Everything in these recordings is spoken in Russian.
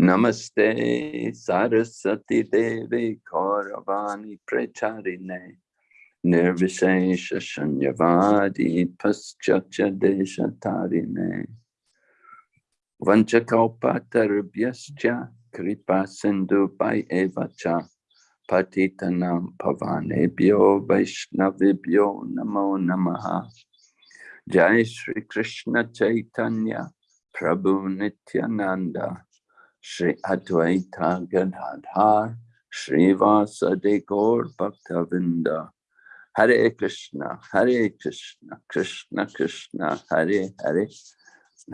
Namaste Sarasati Devi Kauravani Pracharine Nirvishesha Shanyavadi Paschatya Deshatarine. Vanchakalpatarubhyascha Kripa Sindhu Pai Evacha Patitanam Pavanebhyo Vaishnavibhyo Namo Namaha. Jai Shri Krishna Chaitanya Prabhu Nityananda Shri Advaita Gadadhar Srivasadi Gaur Bhaktavinda Hare Krishna, Hare Krishna, Krishna Krishna, Hare Hare,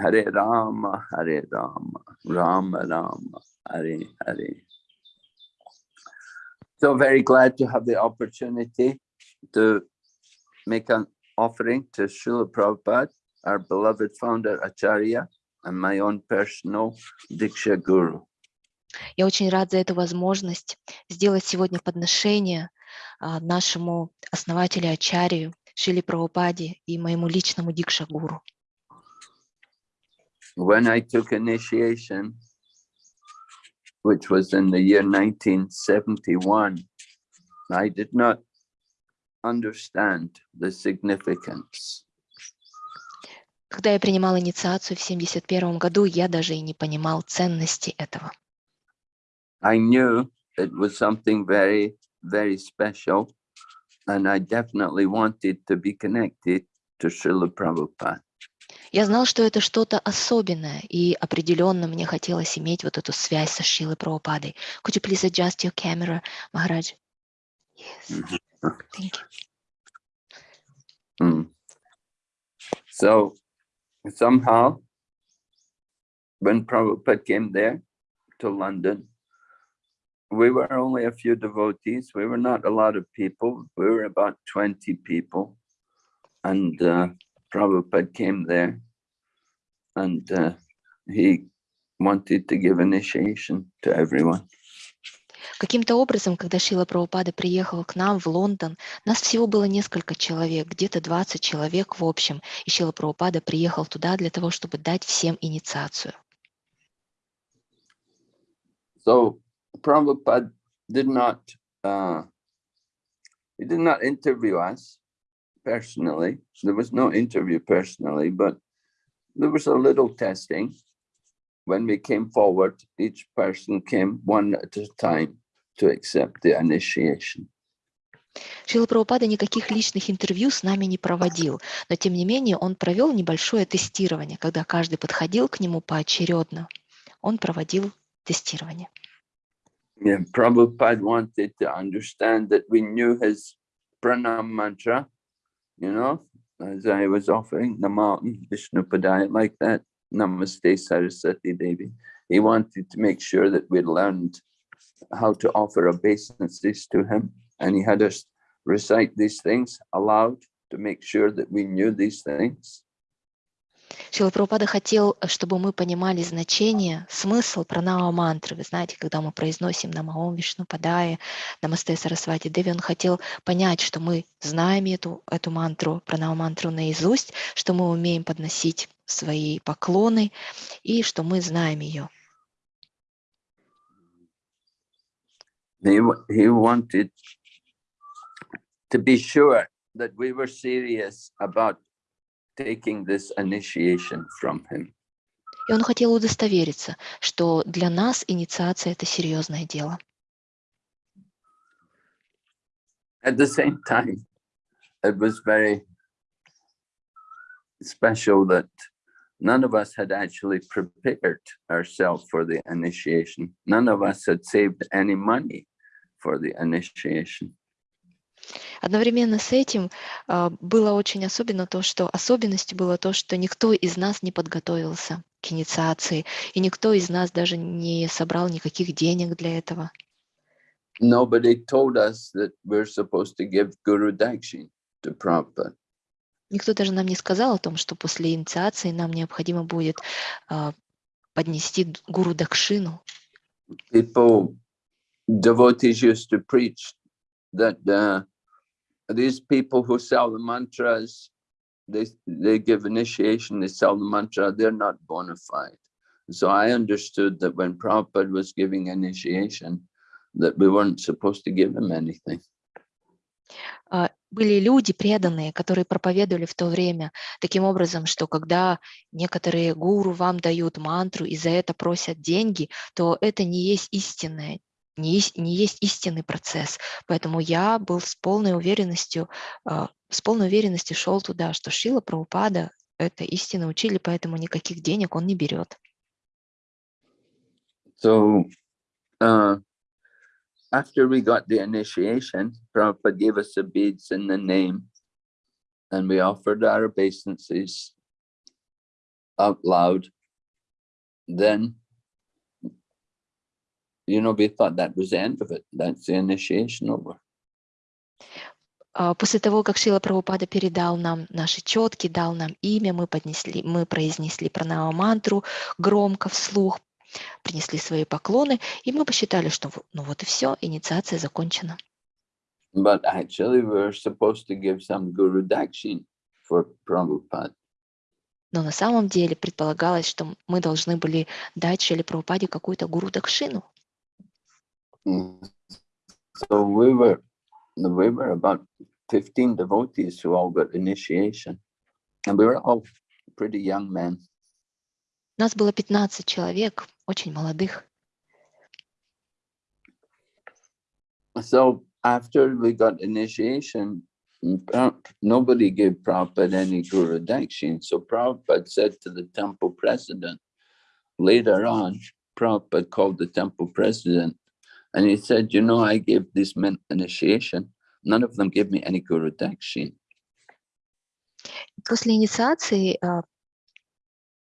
Hare Rama, Hare Rama, Rama Rama, Hare Hare. So very glad to have the opportunity to make an offering to Srila Prabhupada, our beloved founder Acharya, and my own personal Diksha Guru. Я очень рад за эту возможность сделать сегодня подношение а, нашему основателю Ачарию, Шили Прабхупаде и моему личному Дикша Гуру. When I took initiation, which was in the year 1971, I did not understand the significance. Когда я принимал инициацию в 71 году, я даже и не понимал ценности этого. I knew it was something very, very special, and I definitely wanted to be connected to Srila Prabhupada. Я знал, что это что-то особенное, и определенно мне хотелось иметь вот эту связь со Шилой Прабхупадой. Could you please adjust your camera, Maharaj? Yes, thank you. Mm. So somehow, when Prabhupada came there to London, we were only a few devotees. We were not a lot of people. We were about 20 people. And uh, Prabhupada came there and uh, he wanted to give initiation to everyone. Каким-то образом, когда Шила Прабхупада приехал к нам в Лондон, нас всего было несколько человек, где-то 20 человек в общем, и Шила Прабхупада приехал туда для того, чтобы дать всем инициацию. So Prabhupada did not, uh, he did not interview us personally. There was no interview personally, but there was a little testing. When we came forward, each person came one at a time to accept the initiation. Шила Прабхупада никаких личных интервью с нами не проводил, но тем не менее он провел небольшое тестирование, когда каждый подходил к нему поочередно. Он проводил тестирование. Yeah, Prabhupada wanted to understand that we knew his pranam mantra, you know, as I was offering the mountain, Vishnupadaya, like that, Namaste Saraswati Devi. He wanted to make sure that we learned how to offer obeisances to him. And he had us recite these things aloud to make sure that we knew these things. Шила Прабхупада хотел, чтобы мы понимали значение, смысл пранава мантры. Вы знаете, когда мы произносим Намаом Вишну Падае, Намасте Сарасвати Деви, он хотел понять, что мы знаем эту, эту мантру, пранава мантру наизусть, что мы умеем подносить свои поклоны и что мы знаем ее. He, he wanted to be sure that we were serious about taking this initiation from him. И он хотел удостовериться, что для нас инициация – это серьезное дело. At the same time, it was very special that none of us had actually prepared ourselves for the initiation. None of us had saved any money for the initiation. Одновременно с этим а, было очень особенно то, что особенностью было то, что никто из нас не подготовился к инициации, и никто из нас даже не собрал никаких денег для этого. Nobody told us that we're supposed to give Guru Dakshin to Prabhupada. Никто даже нам не сказал о том, что после инициации нам необходимо будет а, поднести гуру Дакшину. People, devotees used to preach that uh, these people who sell the mantras, they, they give initiation, they sell the mantra, they're not bona fide. So I understood that when Prabhupada was giving initiation, that we weren't supposed to give him anything. Были люди преданные, которые проповедовали в то время таким образом, что когда некоторые гуру вам дают мантру и за это просят деньги, то это не есть истинное, не есть, не есть истинный процесс. Поэтому я был с полной уверенностью, а, с полной уверенностью шел туда, что Шила Прабхупада это истинно учили, поэтому никаких денег он не берет. So, uh, after we got the initiation, Prabhupada gave us the beads in the name, and we offered our obeisances out loud. Then, you know, we thought that was the end of it. That's the initiation over. А, После того, как Шила Прабхупада передал нам наши четки, дал нам имя, мы, поднесли, мы произнесли пранама мантру громко, вслух, принесли свои поклоны, и мы посчитали, что ну вот и все, инициация закончена. But actually, we were supposed to give some Guru Dakshin for Prabhupada. Но на самом деле предполагалось, что мы должны были дать Шиле Прабхупаде какую-то гуру Дакшину. So we were, we were about 15 devotees who all got initiation. And we were all pretty young men. Нас было 15 человек, очень молодых. So after we got initiation, mm, nobody gave Prabhupada any Guru Dakshin. So Prabhupada said to the temple president, later on, Prabhupada called the temple president and he said, you know, I gave these men initiation. None of them gave me any Guru Dakshin. После инициации, а,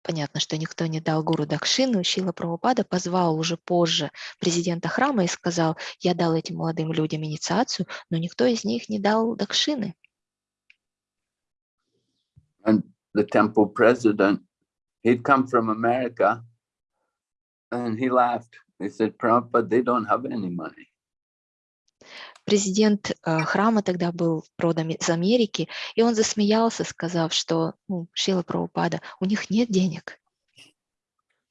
понятно, что никто не дал гуру Дакшину, Шила Прабхупада позвал уже позже президента храма и сказал, я дал этим молодым людям инициацию, но никто из них не дал Дакшины. And the temple president, he'd come from America and he laughed. He said, Prabhupada, they don't have any money. Президент а, храма тогда был родом из Америки, и он засмеялся, сказав, что ну, Шила Прабхупада, у них нет денег.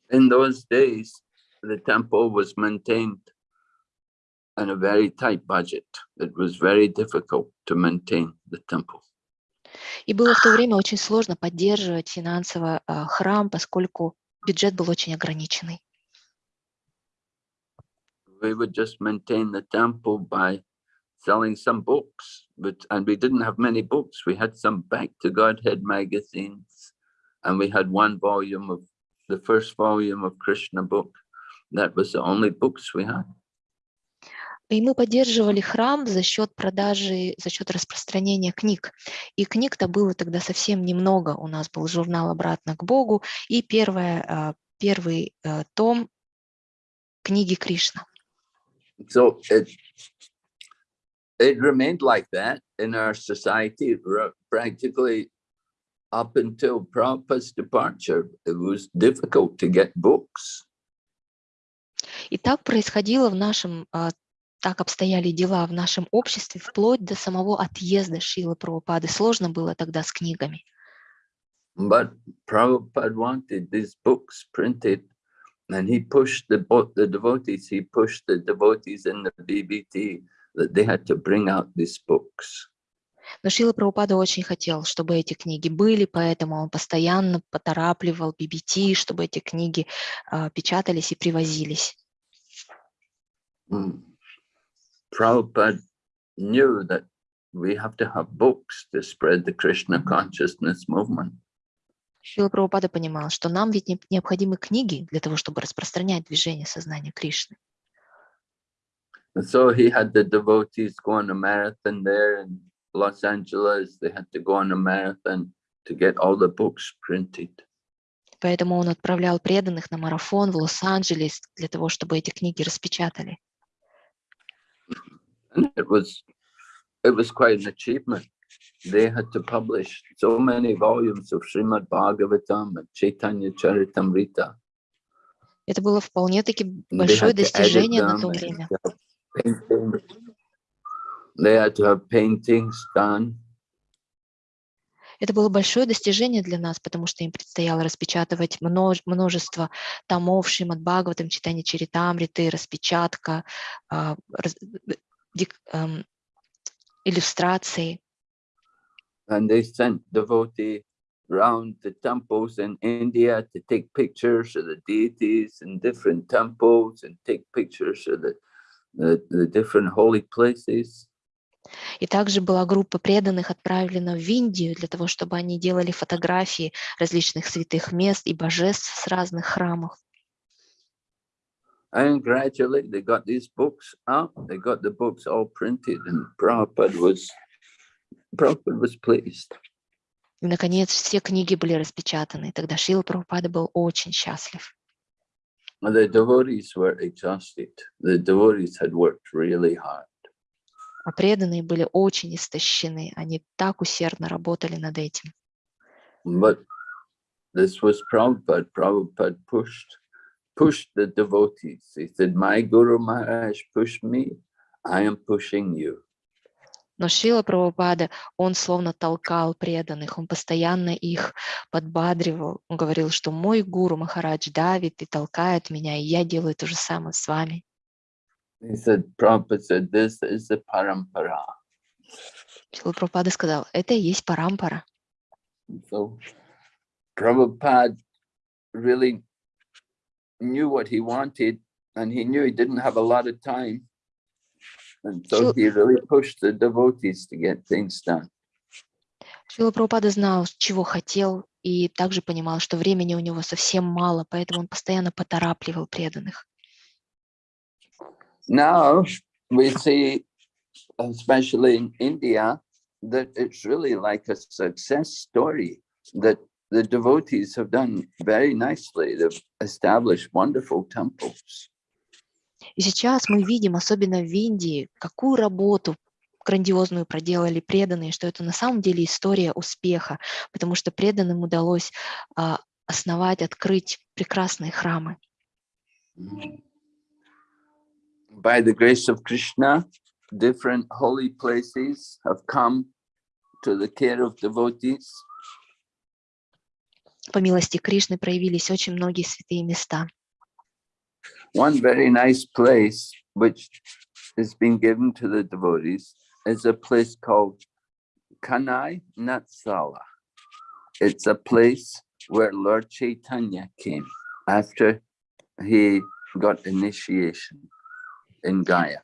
In those days, the temple was maintained on a very tight budget. It was very difficult to maintain the temple. И было в то время очень сложно поддерживать финансово а, храм, поскольку бюджет был очень ограниченный. We would just maintain the temple by selling some books, but and we didn't have many books. We had some Back to Godhead magazines, and we had one volume of the first volume of Krishna book. That was the only books we had. И мы поддерживали храм за счет продажи, за счет распространения книг. И книг-то было тогда совсем немного. У нас был журнал «Обратно к Богу» и первое, а, первый а, том книги Кришна. So it it remained like that in our society ra- practically up until Prabhupada's departure. It was difficult to get books. И так происходило в нашем, а, так обстояли дела в нашем обществе вплоть до самого отъезда Шилы Прабхупады. Сложно было тогда с книгами. But Prabhupada wanted these books printed and he pushed the, bo- the devotees, he pushed the devotees in the BBT that they had to bring out these books. Но Шила Прабхупада очень хотел, чтобы эти книги были, поэтому он постоянно поторапливал BBT, чтобы эти книги а, печатались и привозились. Mm. Prabhupada knew that we have to have books to spread the Krishna consciousness movement. Шила Прабхупада понимал, что нам ведь не- необходимы книги для того, чтобы распространять движение сознания Кришны. And so he had the devotees go on a marathon there in Los Angeles. They had to go on a marathon to get all the books printed. Поэтому он отправлял преданных на марафон в Лос-Анджелес для того, чтобы эти книги распечатали. And it was, it was quite an achievement. They had to publish so many volumes of Srimad Bhagavatam and Chaitanya Charitamrita. Это было вполне-таки and They большое had to edit достижение на them то and время. They had to have paintings done. Это было большое достижение для нас, потому что им предстояло распечатывать множ- множество томов Шримад Бхагаватам, читание Чаритамриты, распечатка, а, раз- э, дик- эм, иллюстрации. And they sent devotee round the temples in India to take pictures of the deities in different temples and take pictures of the, the, different holy places. И также была группа преданных отправлена в Индию для того, чтобы они делали фотографии различных святых мест и божеств с разных храмов. And gradually they got these books out, they got the books all printed and Prabhupada was, Prabhupada was pleased. И, наконец, все книги были распечатаны. И тогда Шила Прабхупада был очень счастлив. And the devotees were exhausted. The devotees had worked really hard. А преданные были очень истощены. Они так усердно работали над этим. But this was Prabhupada. Prabhupada pushed, pushed the devotees. He said, my Guru Maharaj pushed me, I am pushing you. Но Шила Прабхупада, он словно толкал преданных, он постоянно их подбадривал. Он говорил, что мой гуру Махарадж давит и толкает меня, и я делаю то же самое с вами. He said, Prabhupada said, this is the parampara. Шила Прабхупада сказал, это и есть парампара. So Prabhupada really knew what he wanted and he knew he didn't have a lot of time. And so Sure. he really pushed the devotees to get things done. Шила Прабхупада знал, чего хотел, и также понимал, что времени у него совсем мало, поэтому он постоянно поторапливал преданных. Now we see, especially in India, that it's really like a success story that the devotees have done very nicely. They've established wonderful temples. И сейчас мы видим, особенно в Индии, какую работу грандиозную проделали преданные, что это на самом деле история успеха, потому что преданным удалось а, основать, открыть прекрасные храмы. By the grace of Krishna, different holy places have come to the care of devotees. По милости Кришны проявились очень многие святые места. One very nice place which has been given to the devotees is a place called Kanai Natsala. It's a place where Lord Chaitanya came after he got initiation in Gaya.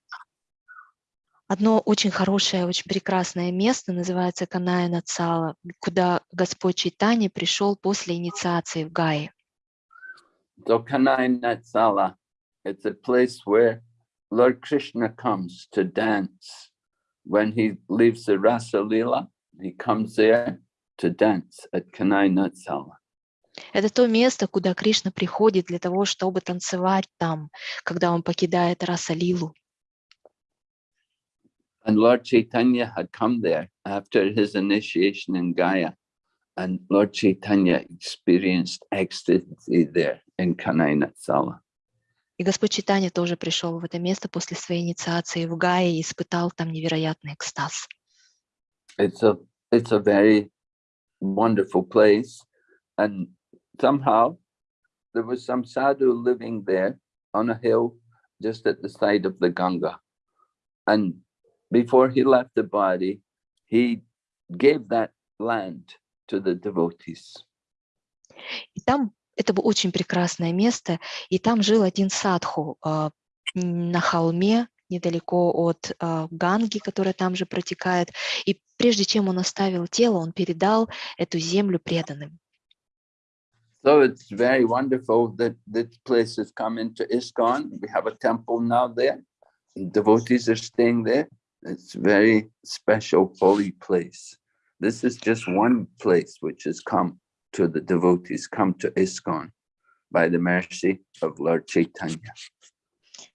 Одно очень хорошее, очень прекрасное место называется Каная Нацала, куда Господь Чайтани пришел после инициации в Гае. So Kanai Natsala, it's a place where Lord Krishna comes to dance. When he leaves the Rasa Lila, he comes there to dance at Kanai Natsala. Это то место, куда Кришна приходит для того, чтобы танцевать там, когда он покидает Раса-лилу. And Lord Chaitanya had come there after his initiation in Gaya. And Lord Chaitanya experienced ecstasy there in Kanai Natsala. И Господь Читания тоже пришел в это место после своей инициации в Гае и испытал там невероятный экстаз. It's a, it's a very wonderful place. And somehow there was some sadhu living there on a hill just at the side of the Ganga. And before he left the body, he gave that land to the devotees. И там это было очень прекрасное место, и там жил один садху а, на холме недалеко от а, Ганги, которая там же протекает. И прежде чем он оставил тело, он передал эту землю преданным. So it's very wonderful that this place has come into ISKCON. We have a temple now there. Devotees are staying there. It's very special, holy place. This is just one place which has come to the devotees, come to ISKCON by the mercy of Lord Chaitanya.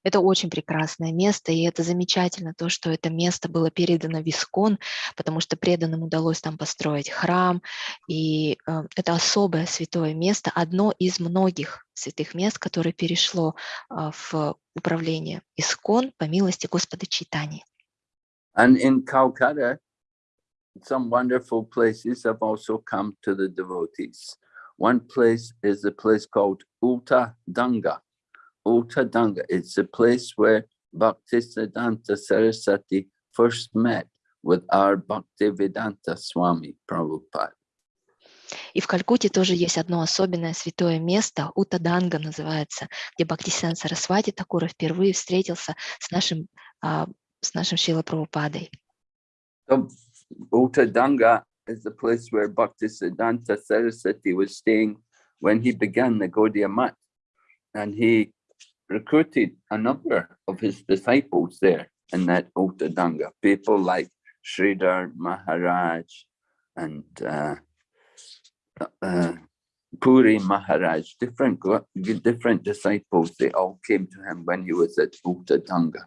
Это очень прекрасное место, и это замечательно, то, что это место было передано в Искон, потому что преданным удалось там построить храм, и э, это особое святое место, одно из многих святых мест, которое перешло а, в управление Искон по милости Господа Читани. And in Calcutta, some wonderful places have also come to the devotees. One place is a place called Uta Danga. Uta Danga, it's a place where Bhaktisiddhanta Saraswati first met with our Bhaktivedanta Swami Prabhupada. И в Калькутте тоже есть одно особенное святое место, Утаданга называется, где Бхактисиан Сарасвати Такура впервые встретился с нашим, а, с нашим Шила Прабхупадой. So Uta Danga is the place where Bhaktisiddhanta Saraswati was staying when he began the Gaudiya Math. And he recruited a number of his disciples there in that Uta Danga, people like Sridhar Maharaj and uh, uh, Puri Maharaj, different different disciples, they all came to him when he was at Uta Danga.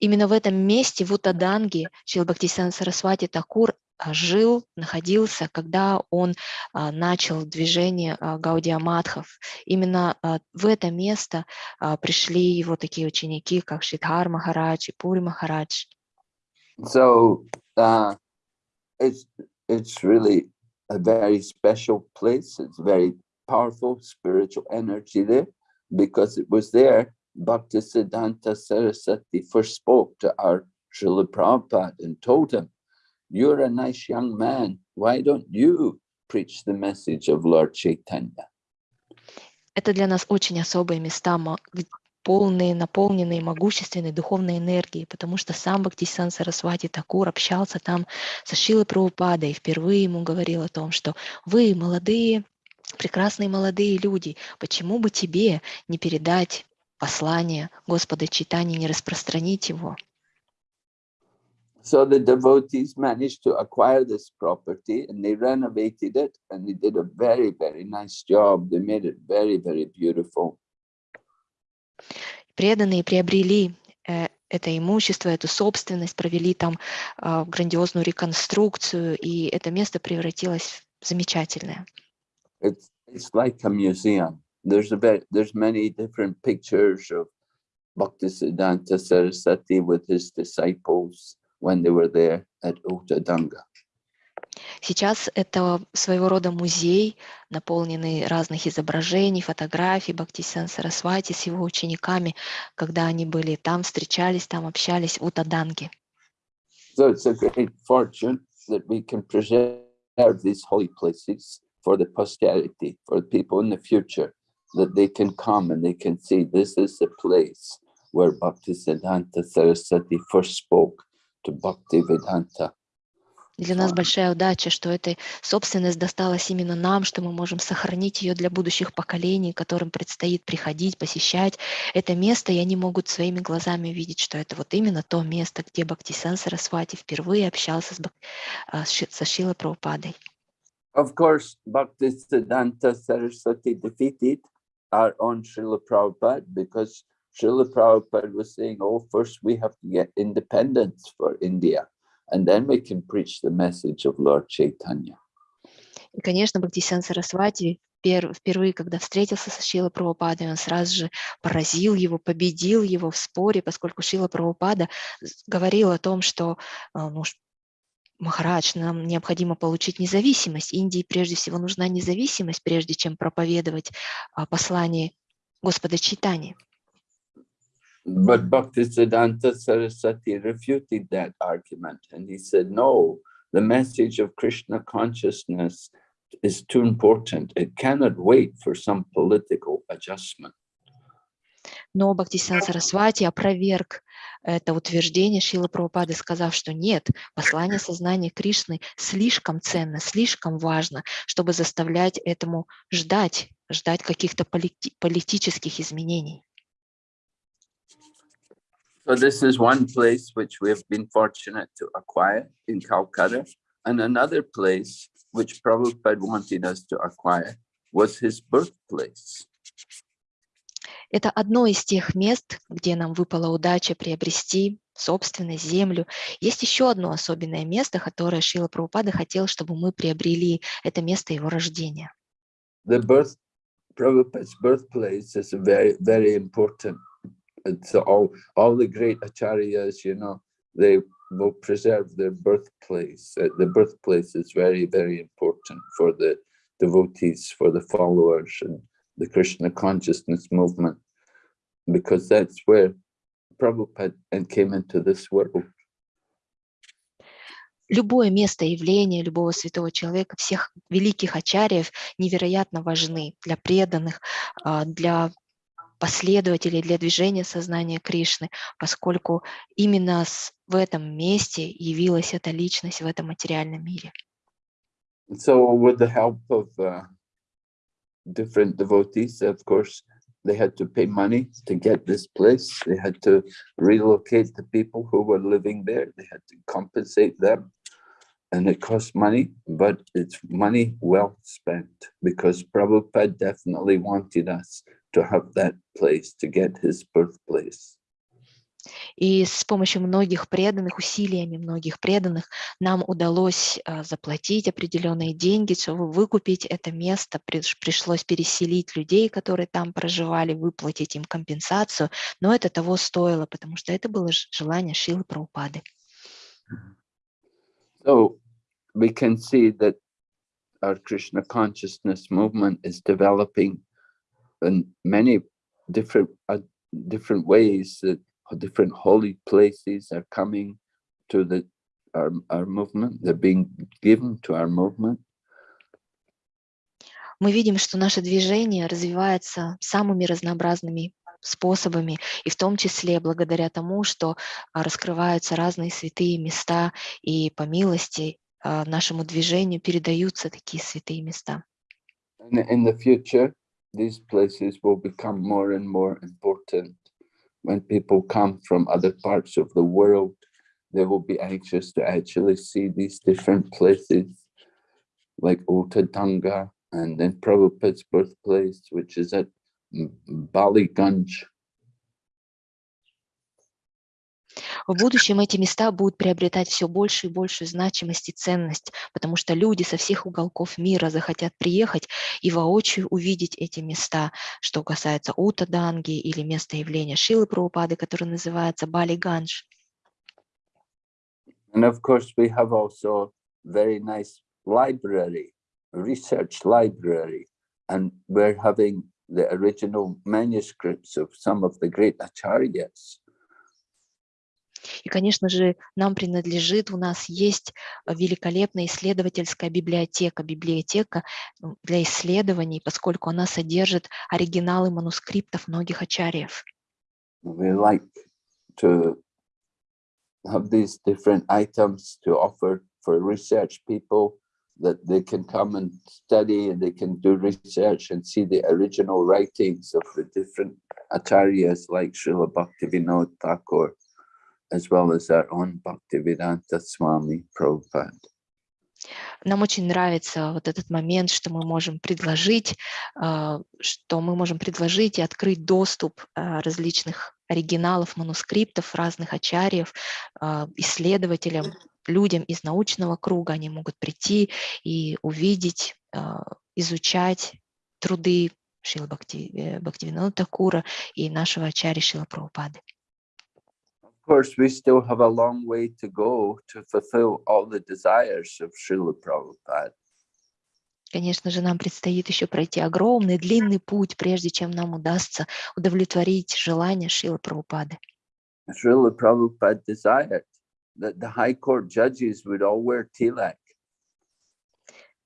Именно в этом месте, в Утаданге, Шил Бхактисиан Сарасвати Такур а, жил, находился, когда он а, начал движение а, Гаудия Мадхов. Именно в это место пришли его такие ученики, как Шидхар Махарадж и Пури Махарадж. So uh, it's it's really a very special place. It's very powerful spiritual energy there because it was there Bhaktisiddhanta Saraswati first spoke to our Srila Prabhupada and told him, you're a nice young man. Why don't you preach the message of Lord Chaitanya? Это для нас очень особые места, полные, наполненные могущественной духовной энергией, потому что сам Бхактисиан Сарасвати Такур общался там со Шилой Прабхупадой и впервые ему говорил о том, что вы, молодые, прекрасные молодые люди, почему бы тебе не передать послание Господа Читания, не распространить его? So the devotees managed to acquire this property and they renovated it and they did a very, very nice job. They made it very, very beautiful. Преданные приобрели э, это имущество, эту собственность, провели там а, грандиозную реконструкцию, и это место превратилось в замечательное. It's, it's like a museum. There's a bit, there's many different pictures of Bhaktisiddhanta Saraswati with his disciples when they were there at Uttadanga. Сейчас это своего рода музей, наполненный разных изображений, фотографий Бхактисиан Сарасвати с его учениками, когда они были там, встречались там, общались в Утаданге. So it's a great fortune that we can preserve these holy places for the posterity, for people in the future, that they can come and they can see this is the place where Bhaktisiddhanta Saraswati first spoke to Bhaktivedanta. Для нас большая удача, что эта собственность досталась именно нам, что мы можем сохранить ее для будущих поколений, которым предстоит приходить, посещать это место, и они могут своими глазами увидеть, что это вот именно то место, где Бхактисиан Сарасвати впервые общался с, Бак- а, со Шилой Прабхупадой. Of course, Bhaktisiddhanta Saraswati defeated our own Srila Prabhupada because Srila Prabhupada was saying, oh, first we have to get independence for India, and then we can preach the message of Lord Chaitanya. И, конечно, Бхактисиан Сарасвати пер- впервые, когда встретился со Шилой Прабхупадой, он сразу же поразил его, победил его в споре, поскольку Шила Прабхупада говорил о том, что ну, Махарадж, нам необходимо получить независимость. Индии прежде всего нужна независимость, прежде чем проповедовать а, послание Господа Читания. But Bhaktisiddhanta Saraswati refuted that argument and he said, no, the message of Krishna consciousness is too important. It cannot wait for some political adjustment. Но Бхактисиан Сарасвати опроверг это утверждение Шилы Прабхупады, сказав, что нет, послание сознания Кришны слишком ценно, слишком важно, чтобы заставлять этому ждать, ждать каких-то полити- политических изменений. So this is one place which we have been fortunate to acquire in Calcutta. And another place which Prabhupada wanted us to acquire was his birthplace. Это одно из тех мест, где нам выпала удача приобрести собственность, землю. Есть еще одно особенное место, которое Шила Прабхупада хотел, чтобы мы приобрели. Это место его рождения. The birth, Prabhupada's birthplace is very, very important. It's all, all the great acharyas, you know, they will preserve their birthplace. Uh, The birthplace is very, very important for the devotees, for the followers and the Krishna consciousness movement, because that's where Prabhupada and came into this world. Любое место явления любого святого человека, всех великих ачарьев невероятно важны для преданных, а, для последователей, для движения сознания Кришны, поскольку именно в этом месте явилась эта личность в этом материальном мире. So with the help of uh, different devotees, of course, they had to pay money to get this place. They had to relocate the people who were living there. They had to compensate them. And it cost money, but it's money well spent because Prabhupada definitely wanted us to have that place to get his birthplace. И с помощью многих преданных, усилиями многих преданных, нам удалось а, заплатить определенные деньги, чтобы выкупить это место. Приш- Пришлось переселить людей, которые там проживали, выплатить им компенсацию. Но это того стоило, потому что это было желание Шилы Праупады. So we can see that our Krishna consciousness movement is developing in many different uh, different ways that different holy places are coming to the our, our movement. They're being given to our movement. Мы видим, что наше движение развивается самыми разнообразными способами, и в том числе благодаря тому, что а, раскрываются разные святые места, и по милости а, нашему движению передаются такие святые места. and in the future these places will become more and more important when people come from other parts of the world they will be anxious to actually see these different places like Otadanga and then Prabhupada's birthplace which is at M- Baliganj В будущем эти места будут приобретать все больше и большую значимость и ценность, потому что люди со всех уголков мира захотят приехать и воочию увидеть эти места, что касается Утаданги или места явления Шилы Прабхупады, который называется Бали Ганж. And of course, we have also very nice library, research library, and we're having the original manuscripts of some of the great acharyas. И, конечно же, нам принадлежит, у нас есть э, великолепная исследовательская библиотека, библиотека для исследований, поскольку она содержит оригиналы манускриптов многих ачарьев. We like to have these different items to offer for research people that they can come and study and they can do research and see the original writings of the different acharyas like Srila Bhaktivinoda Thakur, as well as our own Bhaktivedanta Swami Prabhupada. Нам очень нравится вот этот момент, что мы можем предложить, а, что мы можем предложить и открыть доступ а, различных оригиналов, манускриптов разных ачарьев, а, исследователям, людям из научного круга. Они могут прийти и увидеть, изучать труды Шила Бхакти, э, Бхактивинода Такура и нашего ачарьи Шила Прабхупады. Of course, we still have a long way to go to fulfill all the desires of Srila Prabhupada. Конечно же, нам предстоит еще пройти огромный, длинный путь, прежде чем нам удастся удовлетворить желания Шилы Прабхупады. Srila Prabhupada desired that the High Court judges would all wear tilak.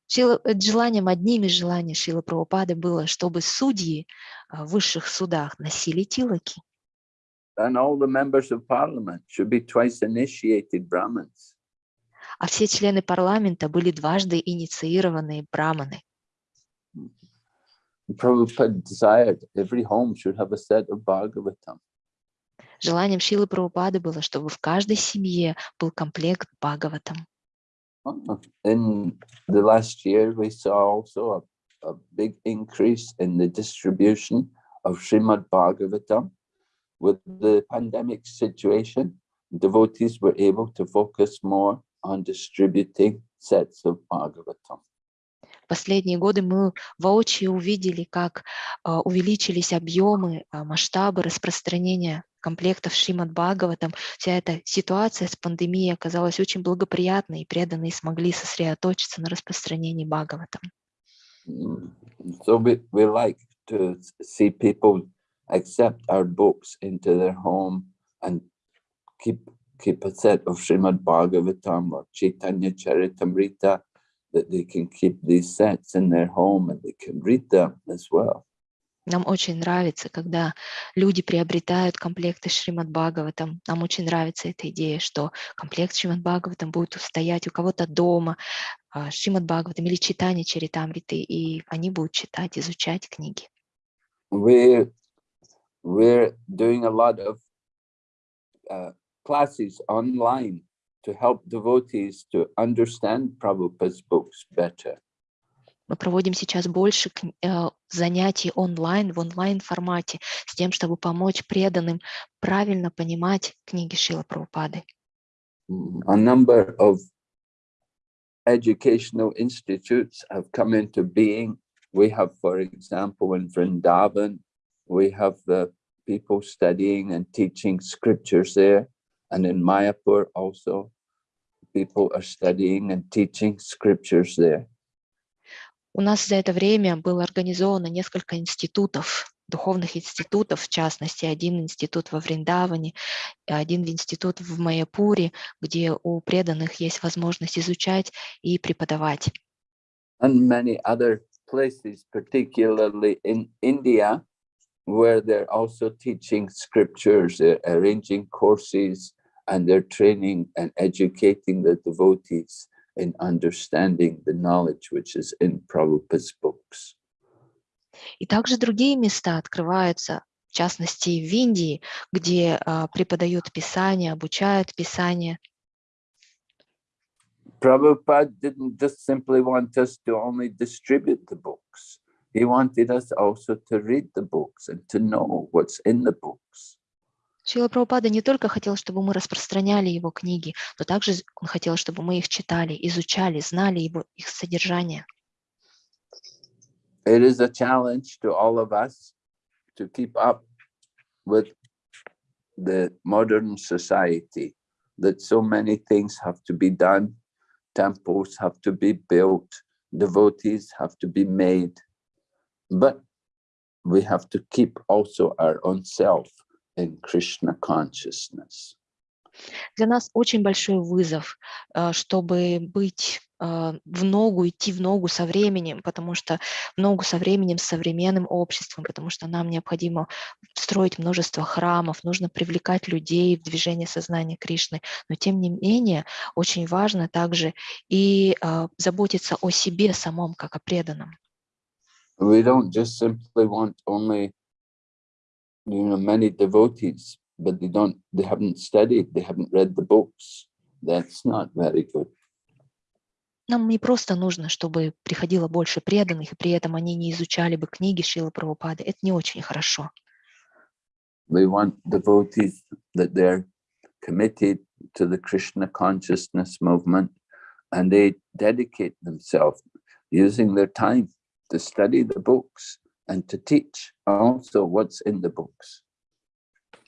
Шила- э, Желанием, одним из желаний Шилы Прабхупады было, чтобы судьи а, в высших судах носили тилаки, And all the members of parliament should be twice initiated Brahmins. а все члены парламента были дважды инициированные браманы. Prabhupada desired every home should have a set of Bhagavatam. Желанием Шилы Прабхупады было, чтобы в каждой семье был комплект Бхагаватам. Uh, In the last year, we saw also a, a big increase in the distribution of Srimad Bhagavatam. With the pandemic situation, devotees were able to focus more on distributing sets of Bhagavatam. Последние годы мы воочию увидели, как а, увеличились объемы, а, масштабы распространения комплектов Шримад Бхагаватам. Вся эта ситуация с пандемией оказалась очень благоприятной, и преданные смогли сосредоточиться на распространении Бхагаватам. Mm. So we, we like to see people accept our books into their home and keep keep a set of Srimad Bhagavatam or Chaitanya Charitamrita that they can keep these sets in their home and they can read them as well. Нам очень нравится, когда люди приобретают комплекты Шримад Бхагаватам. Нам очень нравится эта идея, что комплект Шримад Бхагаватам будет стоять у кого-то дома, а, Шримад Бхагаватам или читание Чаритамриты, и они будут читать, изучать книги. We, we're doing a lot of uh, classes online to help devotees to understand Prabhupada's books better. Мы проводим сейчас больше кн- э, занятий онлайн, в онлайн-формате, с тем, чтобы помочь преданным правильно понимать книги Шила Прабхупады. Mm, A number of educational institutes have come into being. We have, for example, in Vrindavan, we have the people studying and teaching scriptures there. And in Mayapur also, people are studying and teaching scriptures there. У нас за это время было организовано несколько институтов, духовных институтов, в частности, один институт во Вриндаване, один институт в Майяпуре, где у преданных есть возможность изучать и преподавать. and many other places, particularly in India, where they're also teaching scriptures, they're arranging courses, and they're training and educating the devotees in understanding the knowledge which is in Prabhupada's books. И также другие места открываются, в частности, в Индии, где а, преподают Писание, обучают Писание. Prabhupada didn't just simply want us to only distribute the books. He wanted us also to read the books and to know what's in the books. Шрила Прабхупада не только хотел, чтобы мы распространяли его книги, но также з- он хотел, чтобы мы их читали, изучали, знали его, их содержание. It is a challenge to all of us to keep up with the modern society, that so many things have to be done, temples have to be built, devotees have to be made, But we have to keep also our own self in Krishna consciousness. Для нас очень большой вызов, а, чтобы быть а, в ногу, идти в ногу со временем, потому что в ногу со временем, с современным обществом, потому что нам необходимо строить множество храмов, нужно привлекать людей в движение сознания Кришны. Но тем не менее, очень важно также и а, заботиться о себе самом, как о преданном. We don't just simply want only, you know, many devotees, but they don't, they haven't studied, they haven't read the books. That's not very good. Нам не просто нужно, чтобы приходило больше преданных, и при этом они не изучали бы книги Шилы Прабхупады. Это не очень хорошо. We want devotees that they're committed to the Krishna consciousness movement and they dedicate themselves using their time to study the books and to teach also what's in the books.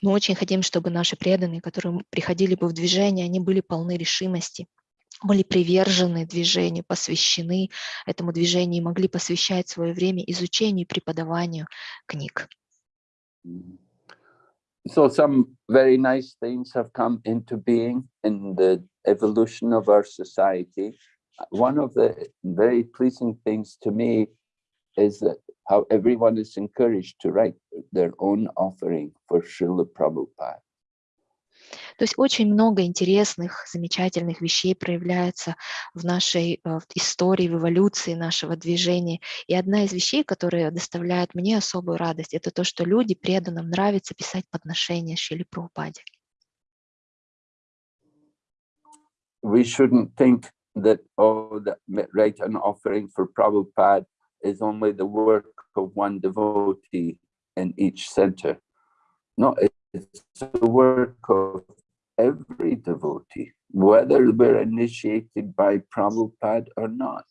Мы очень хотим, чтобы наши преданные, которые приходили бы в движение, они были полны решимости, были привержены движению, посвящены этому движению и могли посвящать свое время изучению и преподаванию книг. Mhm. So some very nice things have come into being in the evolution of our society. One of the very pleasing things to me is that how everyone is encouraged to write their own offering for Srila Prabhupada. То есть очень много интересных, замечательных вещей проявляется в нашей э, в истории, в эволюции нашего движения. И одна из вещей, которая доставляет мне особую радость, это то, что люди преданным нравится писать подношения Шили Прабхупаде. We shouldn't think that, oh, that write an offering for Prabhupada is only the work of one devotee in each center. No, it's the work of every devotee, whether we're initiated by Prabhupada or not.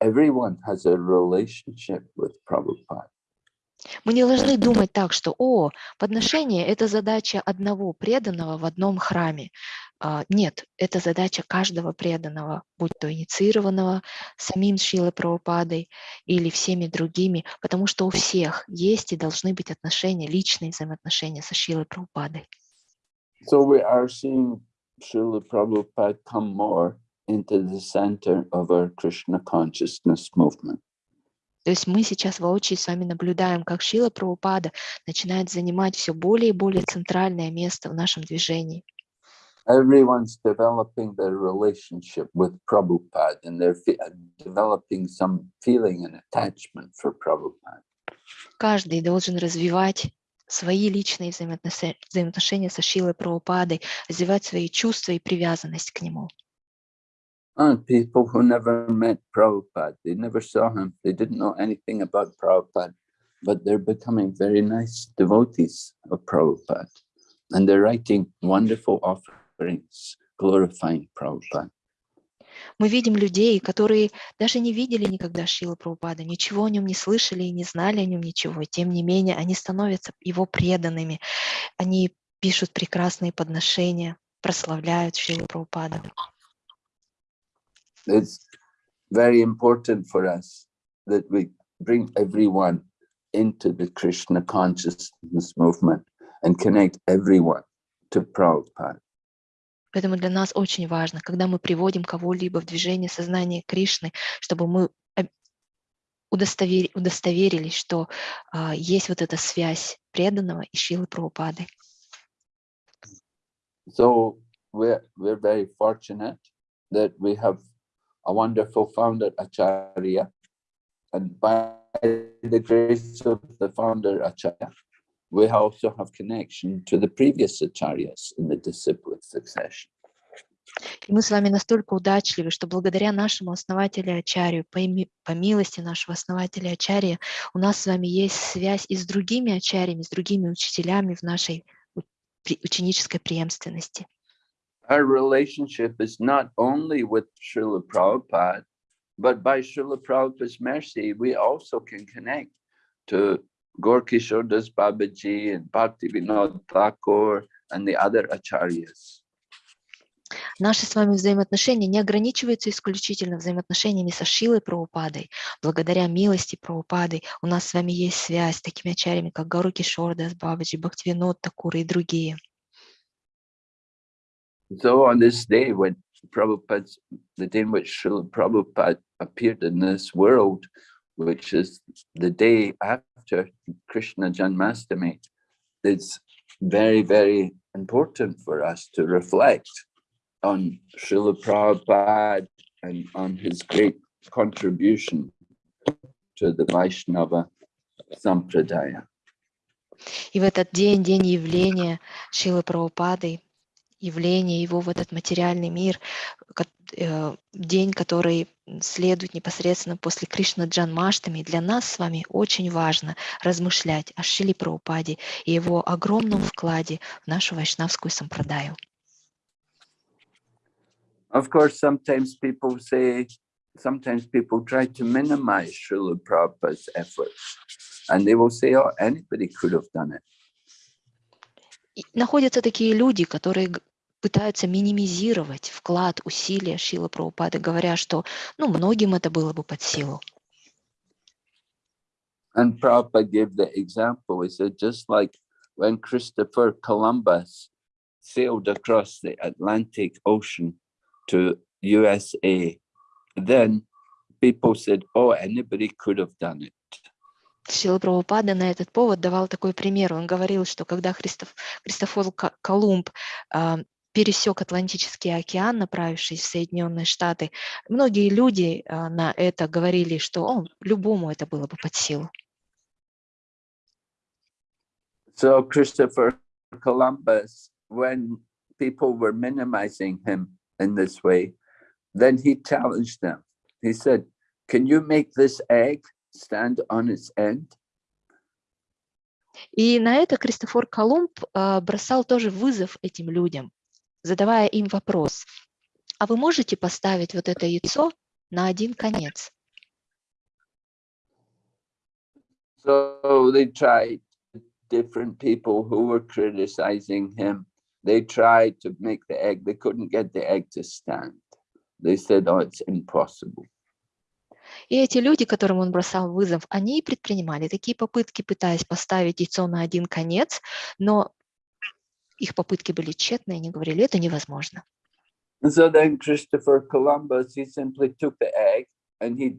everyone has a relationship with Prabhupada. Мы не должны думать так, что, о, подношение – это задача одного преданного в одном храме. А, Нет, это задача каждого преданного, будь то инициированного самим Шилой Прабхупадой или всеми другими, потому что у всех есть и должны быть отношения, личные взаимоотношения со Шилой Прабхупадой. So we are seeing Srila Prabhupada come more into the center of our Krishna consciousness movement. То есть мы сейчас воочию с вами наблюдаем, как Шила Прабхупада начинает занимать все более и более центральное место в нашем движении. Everyone's developing their relationship with Prabhupada and they're developing some feeling and attachment for Prabhupada. Каждый должен развивать свои личные взаимоотношения со Шилой Прабхупадой, развивать свои чувства и привязанность к нему. And people who never met Prabhupada, they never saw him, they didn't know anything about Prabhupada, but they're becoming very nice devotees of Prabhupada. And they're writing wonderful offerings glorifying Prabhupada. Мы видим людей, которые даже не видели никогда Шила Прабхупада, ничего о нем не слышали и не знали о нем ничего. Тем не менее, они становятся его преданными. Они пишут прекрасные подношения, прославляют Шилу Прабхупада. It's very important for us that we bring everyone into the Krishna consciousness movement and connect everyone to Prabhupada. Поэтому для нас очень важно, когда мы приводим кого-либо в движение сознания Кришны, чтобы мы об- удостовер- удостоверились, что а, есть вот эта связь преданного и Шилы Прабхупады. So we're, we're very fortunate that we have a wonderful founder Acharya. And by the grace of the founder Acharya, we also have connection to the previous Acharyas in the disciplic succession. И мы с вами настолько удачливы, что благодаря нашему основателю Ачарью, по, по милости нашего основателя Ачарья, у нас с вами есть связь и с другими Ачарьями, с другими учителями в нашей ученической преемственности. Our relationship is not only with Srila Prabhupada, but by Srila Prabhupada's mercy, we also can connect to Gorkishore Das Babaji and Bhakti Vinod Thakur and the other Acharyas. Наши с вами взаимоотношения не ограничиваются исключительно взаимоотношениями со Шилой Прабхупадой. Благодаря милости Прабхупады у нас с вами есть связь с такими ачарями, как Гару Кишордас, Бабаджи, Бхактивинод Такур и другие. So on this day when Prabhupada's, the day in which Srila Prabhupada appeared in this world, which is the day after Krishna Janmastami, it's very, very important for us to reflect on Srila Prabhupada and on his great contribution to the Vaishnava Sampradaya. И в этот день, день явления Шилы Прабхупады, явление его в этот материальный мир, э, день, который следует непосредственно после Кришна Джанмаштами, для нас с вами очень важно размышлять о Шиле Прабхупаде и его огромном вкладе в нашу вайшнавскую сампрадаю. Of course, sometimes people say, sometimes people try to minimize Srila Prabhupada's efforts. And they will say, oh, anybody could have done it. И находятся такие люди, которые пытаются минимизировать вклад, усилия Шилы Прабхупады, говоря, что ну, многим это было бы под силу. And Prabhupada gave the example. He said, just like when Christopher Columbus sailed across the Atlantic Ocean to USA, then people said, oh, anybody could have done it. Шила Прабхупада на этот повод давал такой пример. Он говорил, что когда Христоф, Христофор Колумб а, пересек Атлантический океан, направившись в Соединенные Штаты, многие люди а, на это говорили, что «О, любому это было бы под силу. So Christopher Columbus, when people were minimizing him in this way, then he challenged them. He said, can you make this egg stand on its end? И на это Кристофор Колумб а, бросал тоже вызов этим людям, задавая им вопрос, а вы можете поставить вот это яйцо на один конец? So they tried different people who were criticizing him. They tried to make the egg. They couldn't get the egg to stand. They said, oh, it's impossible. И эти люди, которым он бросал вызов, они предпринимали такие попытки, пытаясь поставить яйцо на один конец, но их попытки были тщетны, и они говорили, это невозможно. So then Christopher Columbus, he simply took the egg and he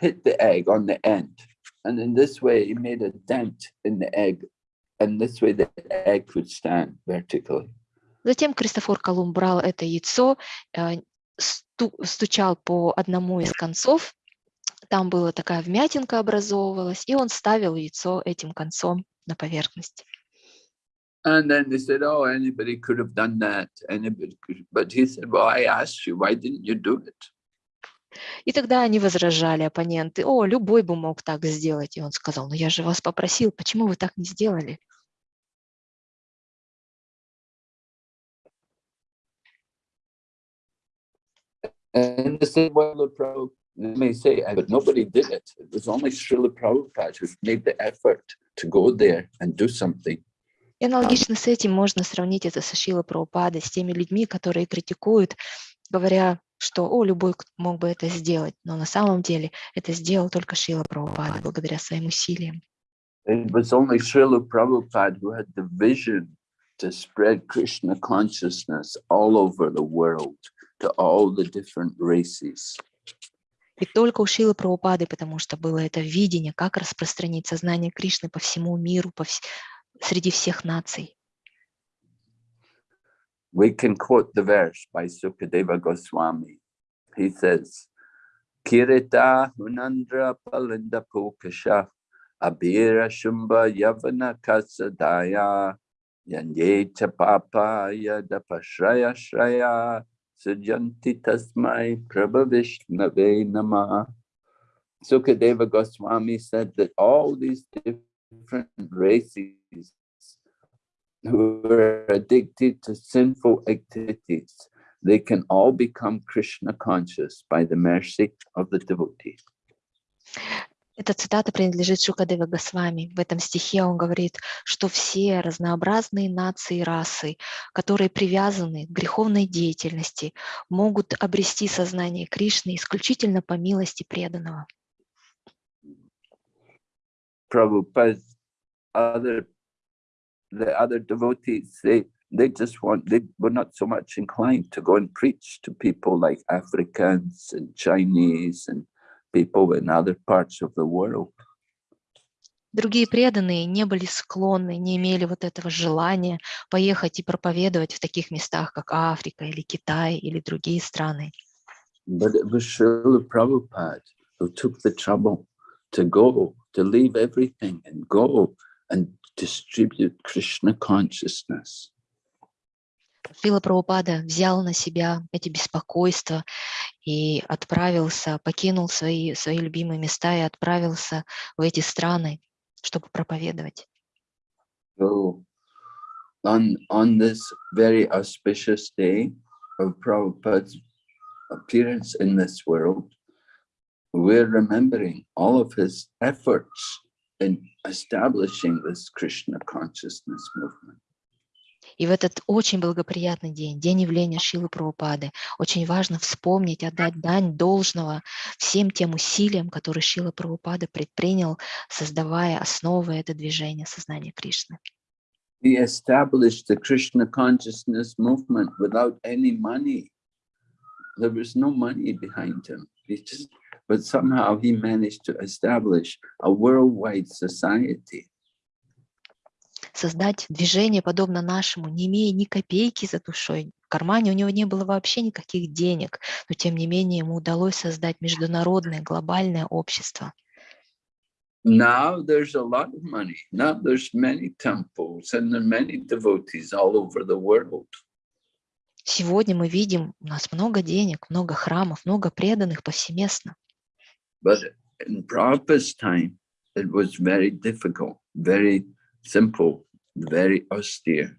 hit the egg on the end. And in this way, he made a dent in the egg. And this way the egg could stand vertically. Затем Кристофор Колумб брал это яйцо, э, сту- стучал по одному из концов, там была такая вмятинка образовывалась, и он ставил яйцо этим концом на поверхность. And then they said, oh, anybody could have done that. Anybody could. But he said, well, I asked you, why didn't you do it? И тогда они возражали, оппоненты, о, любой бы мог так сделать. И он сказал, ну я же вас попросил, почему вы так не сделали? And they said, well, the Prabhupada, they may say, "Uh, but nobody did it. It was only Srila Prabhupada who made the effort to go there and do something. И аналогично с этим можно сравнить это со Шила Прабхупадой, с теми людьми, которые критикуют, говоря, что о, любой мог бы это сделать, но на самом деле это сделал только Шила Прабхупада благодаря своим усилиям. It was only Srila Prabhupada who had the vision to spread Krishna consciousness all over the world to all the different races. И только у Шилы Прабхупады, потому что было это видение, как распространить сознание Кришны по всему миру, по вс- среди всех наций. We can quote the verse by Sukadeva Goswami. He says, Kirita Hunandra Palinda Pukasha Abira Shumba Yavana Kasadaya Yanye Chapapa Yadapashraya Shraya Sujanti Tasmai Prabhavishnave Nama. Sukadeva Goswami said that all these different races who are addicted to sinful activities, they can all become Krishna conscious by the mercy of the devotee. Эта цитата принадлежит Шукадева Госвами. В этом стихе он говорит, что все разнообразные нации и расы, которые привязаны к греховной деятельности, могут обрести сознание Кришны исключительно по милости преданного. Prabhupada's other, the other devotees, they, they just want, they were not so much inclined to go and preach to people like Africans and Chinese and people in other parts of the world. Другие преданные не были склонны, не имели вот этого желания поехать и проповедовать в таких местах, как Африка или Китай или другие страны. But it was Srila Prabhupada who took the trouble to go, to leave everything and go and distribute Krishna consciousness. Шрила Прабхупада взял на себя эти беспокойства и отправился, покинул свои, свои любимые места и отправился в эти страны, чтобы проповедовать. So on, on this very auspicious day of Prabhupada's appearance in this world, we're remembering all of his efforts in establishing this Krishna consciousness movement. И в этот очень благоприятный день, день явления Шилы Прабхупады, очень важно вспомнить, отдать дань должного всем тем усилиям, которые Шила Прабхупада предпринял, создавая основы это движение сознания Кришны. He established the Krishna consciousness movement without any money. There was no money behind him. He just, but somehow he managed to establish a worldwide society. Создать движение, подобно нашему, не имея ни копейки за душой, в кармане у него не было вообще никаких денег, но тем не менее ему удалось создать международное, глобальное общество. Now there's a lot of money. Now there's many temples and there are many devotees all over the world. Сегодня мы видим, у нас много денег, много храмов, много преданных повсеместно. But in Prabhupada's time, it was very difficult, very simple, very austere.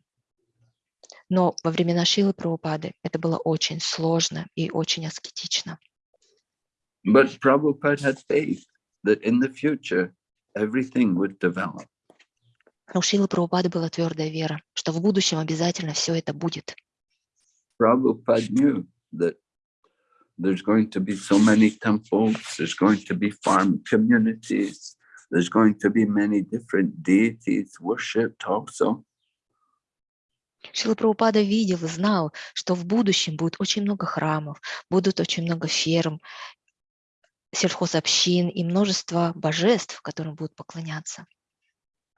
Но во времена Шилы Прабхупады это было очень сложно и очень аскетично. But Prabhupada had faith that in the future, everything would develop. У Шилы Прабхупады была твердая вера, что в будущем обязательно все это будет. Prabhupada knew that there's going to be so many temples, there's going to be farm communities, there's going to be many different deities worshipped also. Шила Прабхупада видел и знал, что в будущем будет очень много храмов, будут очень много ферм, сельхозобщин и множество божеств, которым будут поклоняться.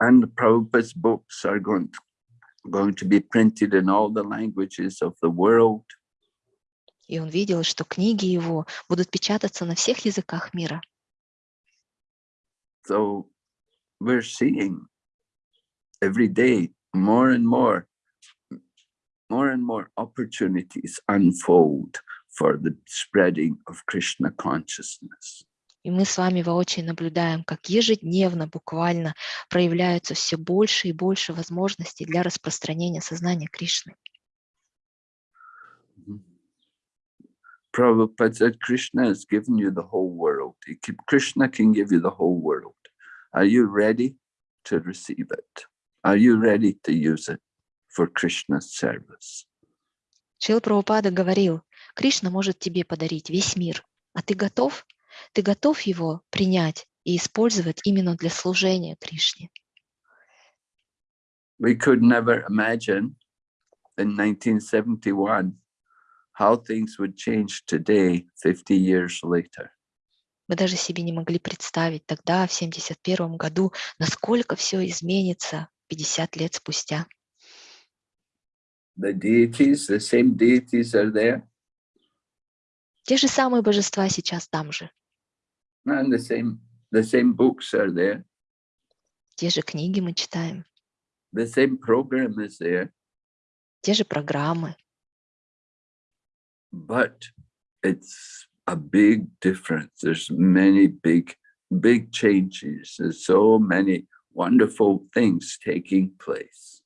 And Prabhupada's books are going to, going to be printed in all the languages of the world. И он видел, что книги его будут печататься на всех языках мира. So we're seeing every day more and more, more and more opportunities unfold for the spreading of Krishna consciousness. И мы с вами воочию наблюдаем, как ежедневно буквально проявляются все больше и больше возможностей для распространения сознания Кришны. Prabhupada said Krishna has given you the whole world. Can- Krishna can give you the whole world. Are you ready to receive it? Are you ready to use it for Krishna's service? Шрила Прабхупада говорил, Кришна может тебе подарить весь мир, а ты готов? Ты готов его принять и использовать именно для служения Кришне? We could never imagine in 1971 how things would change today, 50 years later. Мы даже себе не могли представить тогда, в 71 году, насколько все изменится 50 лет спустя. The deities, the same deities are there, Те же самые божества сейчас там же, and the same, the same books are there, те же книги мы читаем, the same program is there, те же программы, but it's a big difference. There's many big, big changes. There's so many wonderful things taking place.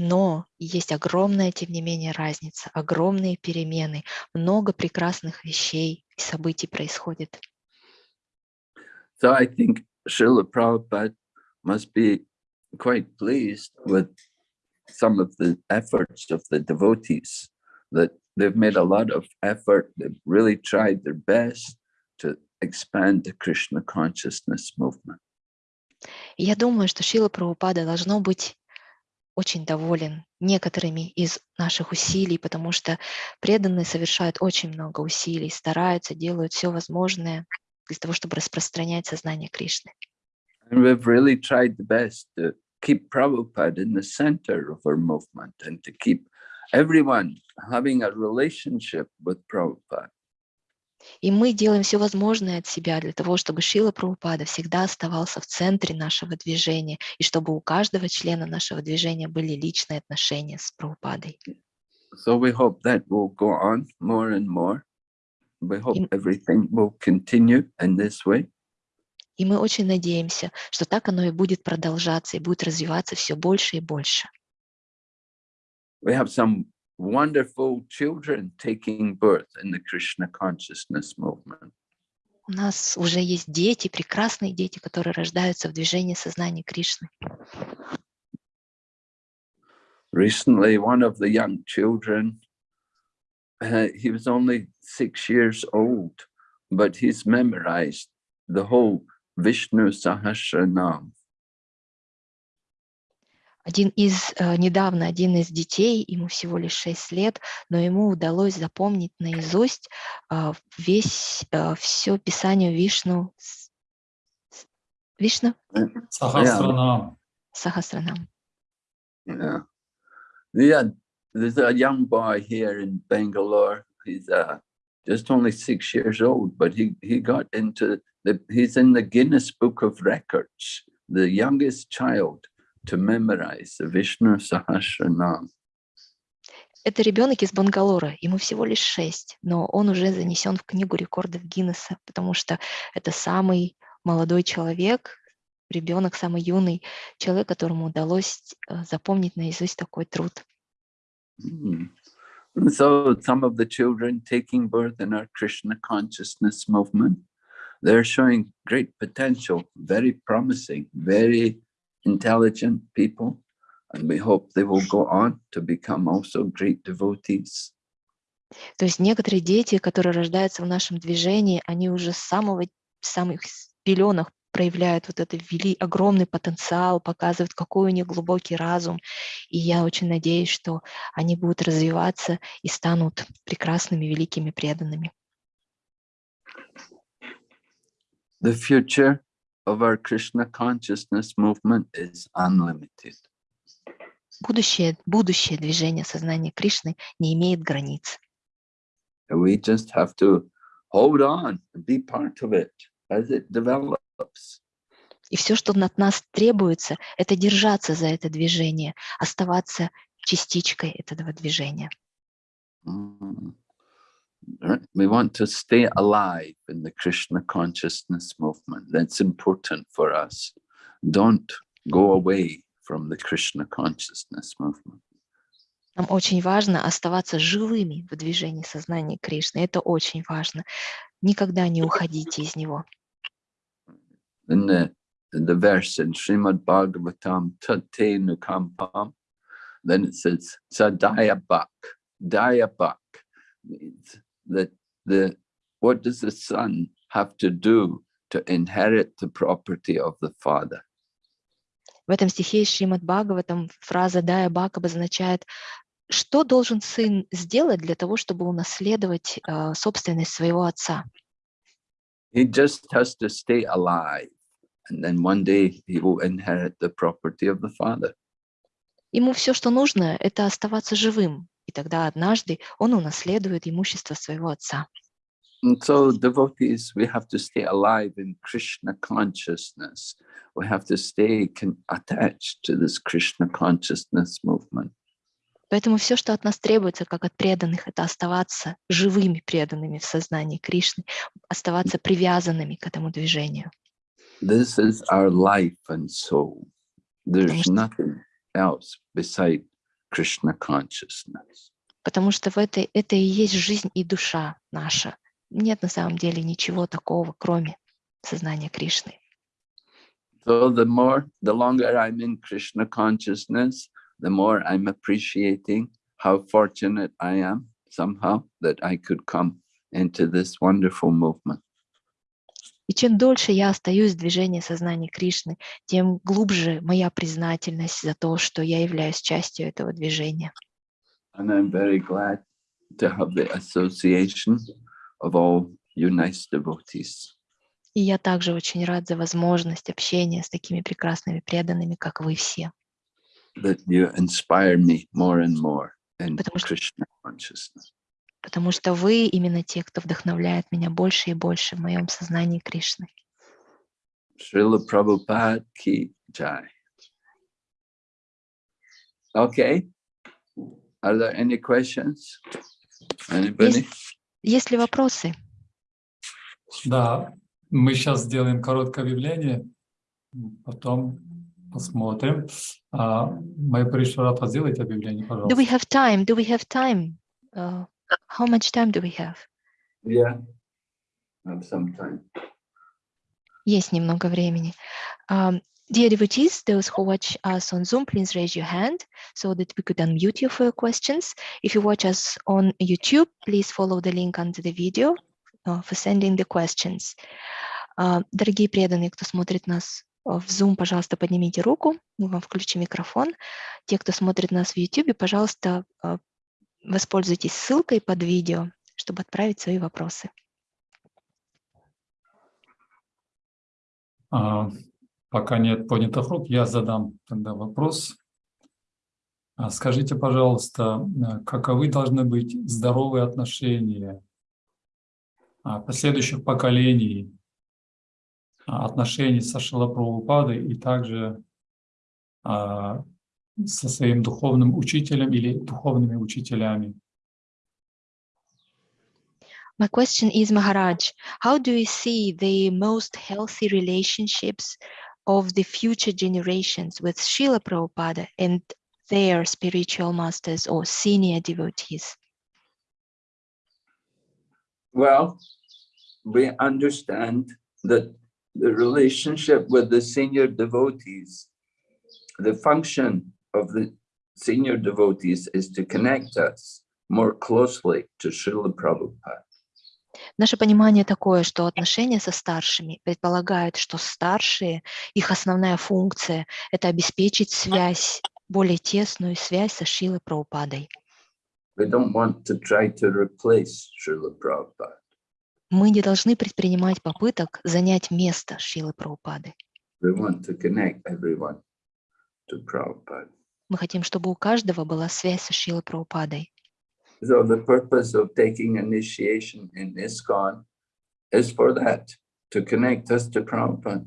но есть огромная, тем не менее, разница, огромные перемены, много прекрасных вещей и событий происходит. So I think Srila Prabhupada must be quite pleased with some of the efforts of the devotees, that they've made a lot of effort, they've really tried their best to expand the Krishna consciousness movement. Я думаю, что Шила Прабхупада должно быть очень доволен некоторыми из наших усилий, потому что преданные совершают очень много усилий, стараются, делают все возможное для того, чтобы распространять сознание Кришны. And we've really tried the best to keep Prabhupada in the center of our movement and to keep everyone having a relationship with Prabhupada. И мы делаем все возможное от себя для того, чтобы Шила Прабхупада всегда оставался в центре нашего движения, и чтобы у каждого члена нашего движения были личные отношения с Прабхупадой. So we hope that will go on more and more. We hope everything will continue in this way. И мы очень надеемся, что так оно и будет продолжаться, и будет развиваться все больше и больше. We have some wonderful children taking birth in the Krishna consciousness movement. У нас уже есть дети, прекрасные дети, которые рождаются в движении сознания Кришны. Recently, one of the young children, uh, he was only six years old, but he's memorized the whole Vishnu Sahasranam. Один из, э, недавно один из детей, ему всего лишь 6 лет, но ему удалось запомнить наизусть а, весь, все писание Вишну, Вишну Сахасранам. Сахасранам. Yeah. Yeah, there's a young boy here in Bangalore. He's uh, just only six years old, but he, he got into the, he's in the Guinness Book of Records, the youngest child to memorize the Vishnu Sahasranam. Это ребенок из Бангалора, ему всего лишь 6, но он уже занесен в книгу рекордов Гиннесса, потому что это самый молодой человек, ребенок, самый юный человек, которому удалось э, запомнить наизусть такой труд. Mm. And so some of the children taking birth in our Krishna consciousness movement they're showing great potential, very promising, very intelligent people. And we hope they will go on to become also great devotees. То есть некоторые дети, которые рождаются в нашем движении, они уже с самого самых пеленах проявляют вот этот вели, огромный потенциал, показывают, какой у них глубокий разум. И я очень надеюсь, что они будут развиваться и станут прекрасными, великими преданными. The future of our Krishna consciousness movement is unlimited. Будущее, будущее движения сознания Кришны не имеет границ. We just have to hold on and be part of it as it develops. И все, что от нас требуется, это держаться за это движение, оставаться частичкой этого движения. Mm. Right? We want to stay alive in the Krishna consciousness movement. That's important for us. Don't go away from the Krishna consciousness movement. Нам очень важно оставаться живыми в движении сознания Кришны. Это очень важно. Никогда не уходите из него. In the, in the verse in Srimad Bhagavatam, Tate Nukampam, then it says, Sadaya Bak. Daya Bak means that the, what does the son have to do to inherit the property of the father? В этом стихе Шримад Бхагаватам фраза «дая бак» обозначает, что должен сын сделать для того, чтобы унаследовать э, собственность своего отца. He just has to stay alive. And then one day he will inherit the property of the father. Ему все, что нужно, это оставаться живым, и тогда однажды он унаследует имущество своего отца. And so devotees, we have to stay alive in Krishna consciousness. We have to stay attached to this Krishna consciousness movement. Поэтому все, что от нас требуется, как от преданных, это оставаться живыми преданными в сознании Кришны, оставаться привязанными к этому движению. This is our life and soul. There's nothing else beside Krishna consciousness. Потому что в этой, это и есть жизнь и душа наша. Нет на самом деле ничего такого, кроме сознания Кришны. So the more, the longer I'm in Krishna consciousness, the more I'm appreciating how fortunate I am somehow that I could come into this wonderful movement. И чем дольше я остаюсь в движении сознания Кришны, тем глубже моя признательность за то, что я являюсь частью этого движения. And I'm very glad to have the association of all you nice devotees. И я также очень рад за возможность общения с такими прекрасными преданными, как вы все. that you inspire me more and more in Потому Krishna consciousness. Потому что вы именно те, кто вдохновляет меня больше и больше в моем сознании Кришны. Srila Prabhupada ki jai. Okay. Are there any questions? Anybody? Есть ли вопросы? Да, мы сейчас сделаем короткое объявление, потом посмотрим. А, Майя Паришварата, сделайте объявление, Do we пожалуйста. have time? Do we have time? Uh, how much time do we have? Yeah. Have some time. Есть немного времени. Um, dear devotees, those who watch us on Zoom, please raise your hand so that we could unmute you for your questions. If you watch us on YouTube, please follow the link under the video uh, for sending the questions. Uh, дорогие преданные, кто смотрит нас uh, в Zoom, пожалуйста, поднимите руку, мы вам включим микрофон. Те, кто смотрит нас в YouTube, пожалуйста, uh, воспользуйтесь ссылкой под видео, чтобы отправить свои вопросы. А, Пока нет поднятых рук, я задам тогда вопрос. А Скажите, пожалуйста, а, каковы должны быть здоровые отношения а, последующих поколений, а, отношений со Шилапрабхупадой и также со своим духовным учителем или духовными учителями? My question is, Maharaj, how do you see the most healthy relationships of the future generations with Srila Prabhupada and their spiritual masters or senior devotees? Well, we understand that the relationship with the senior devotees, the function of the senior devotees is to connect us more closely to Srila Prabhupada. Наше понимание такое, что отношения со старшими предполагают, что старшие, их основная функция – это обеспечить связь, более тесную связь со Шилой Прабхупадой. We don't want to try to replace Srila Prabhupada. Мы не должны предпринимать попыток занять место Шилы Прабхупады. We want to connect everyone to Prabhupada. Мы хотим, чтобы у каждого была связь со Шилой Прабхупадой. So the purpose of taking initiation in ISKCON is for that, to connect us to Prabhupada.